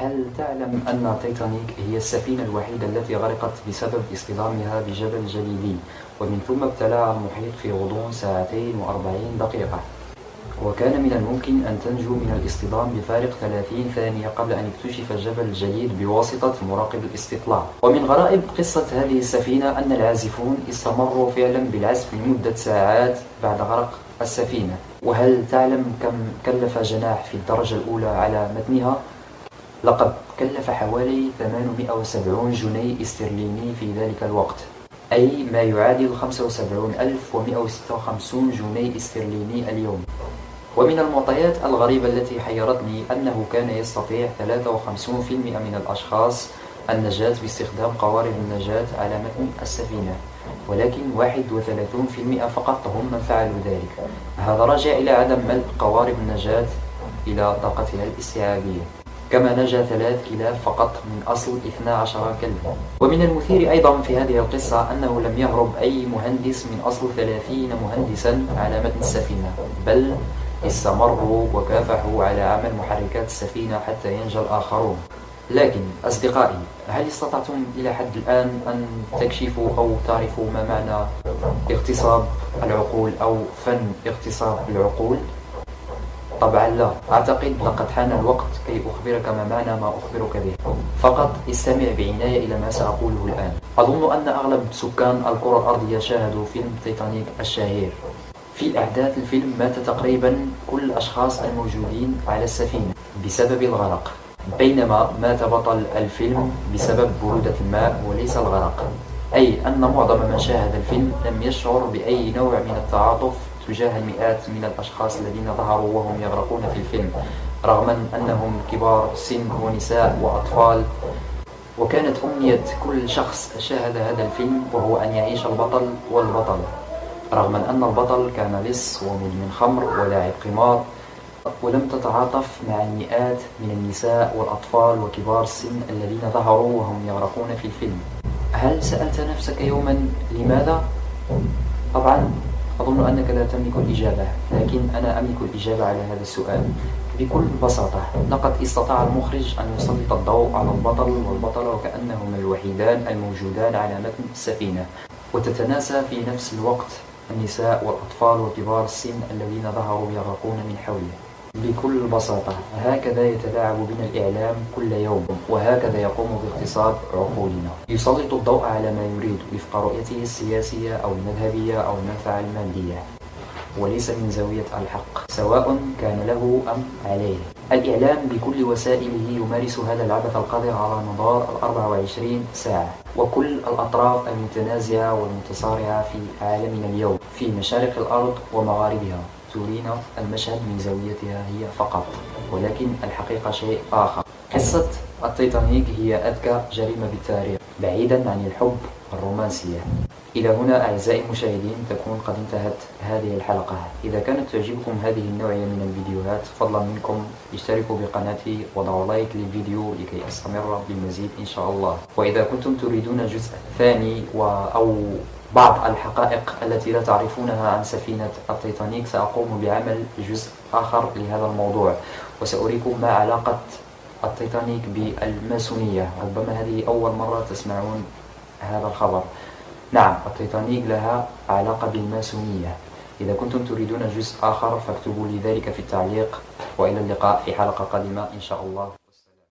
تعلم أن تيتانيك هي السفينة الوحيدة التي غرقت بسبب اصطدامها بجبل جليدي ومن ثم ابتلعها المحيط في غضون ساعتين وأربعين دقيقة. وكان من الممكن أن تنجو من الاصطدام بفارق 30 ثانية قبل أن يكتشف جبل الجليد بواسطة مراقب الاستطلاع. ومن غرائب قصة هذه السفينة أن العازفون استمروا فعلا بالعزف لمدة ساعات بعد غرق السفينة. وهل تعلم كم كلف جناح في الدرجة الأولى على متنها؟ لقد كلف حوالي 870 جنيه استرليني في ذلك الوقت أي ما يعادل 75156 جنيه استرليني اليوم. ومن المعطيات الغريبة التي حيرتني أنه كان يستطيع 53% من الأشخاص النجاة باستخدام قوارب النجاة على متن السفينة ولكن 31% فقط هم من فعلوا ذلك. هذا راجع إلى عدم ملء قوارب النجاة إلى طاقتها الاستيعابية. كما نجا ثلاث كلاب فقط من أصل 12 كلبا ومن المثير أيضا في هذه القصة أنه لم يهرب أي مهندس من أصل 30 مهندسا على متن السفينة بل استمروا وكافحوا على عمل محركات السفينة حتى ينجى الآخرون لكن أصدقائي هل استطعتم إلى حد الآن أن تكشفوا أو تعرفوا ما معنى اغتصاب العقول أو فن اغتصاب العقول؟ طبعا لا. أعتقد لقد حان الوقت كي أخبرك ما معنى ما أخبرك به. فقط استمع بعناية إلى ما سأقوله الآن. أظن أن أغلب سكان الكرة الأرضية شاهدوا فيلم تيتانيك الشهير. في أحداث الفيلم مات تقريبا كل الأشخاص الموجودين على السفينة بسبب الغرق. بينما مات بطل الفيلم بسبب برودة الماء وليس الغرق. أي أن معظم من شاهد الفيلم لم يشعر بأي نوع من التعاطف تجاه المئات من الأشخاص الذين ظهروا وهم يغرقون في الفيلم رغم أنهم كبار سن ونساء وأطفال. وكانت أمنية كل شخص شاهد هذا الفيلم وهو أن يعيش البطل والبطل. رغم أن البطل كان لص ومدمن خمر ولاعب قمار ولم تتعاطف مع المئات من النساء والأطفال وكبار السن الذين ظهروا وهم يغرقون في الفيلم. هل سألت نفسك يوما لماذا؟ طبعا أظن أنك لا تملك الإجابة لكن أنا أملك الإجابة على هذا السؤال. بكل بساطة لقد استطاع المخرج أن يسلط الضوء على البطل والبطلة وكأنهما الوحيدان الموجودان على متن السفينة. وتتناسى في نفس الوقت النساء والأطفال وكبار السن الذين ظهروا يغرقون من حوله بكل بساطة هكذا يتلاعب بنا الإعلام كل يوم وهكذا يقوم باغتصاب عقولنا. يسلط الضوء على ما يريد وفق رؤيته السياسية أو المذهبية أو المنفعة المادية. وليس من زاوية الحق سواء كان له أم عليه. الإعلام بكل وسائله يمارس هذا العبث القذر على مدار ال 24 ساعة. وكل الأطراف المتنازعة والمتصارعة في عالمنا اليوم في مشارق الأرض ومغاربها. ترينا المشهد من زاويتها هي فقط ولكن الحقيقة شيء آخر. قصة التيتانيك هي أذكى جريمة بالتاريخ بعيدا عن الحب الرومانسية. إلى هنا أعزائي المشاهدين تكون قد انتهت هذه الحلقة. إذا كانت تعجبكم هذه النوعية من الفيديوهات فضلا منكم. اشتركوا بقناتي وضعوا لايك للفيديو لكي أستمر بالمزيد إن شاء الله. وإذا كنتم تريدون جزء ثاني و أو بعض الحقائق التي لا تعرفونها عن سفينة التيتانيك سأقوم بعمل جزء آخر لهذا الموضوع وسأريكم ما علاقة التيتانيك بالماسونية. ربما هذه أول مرة تسمعون هذا الخبر. نعم التيتانيك لها علاقة بالماسونية. إذا كنتم تريدون جزء آخر فاكتبوا لي ذلك في التعليق. وإلى اللقاء في حلقة قادمة إن شاء الله.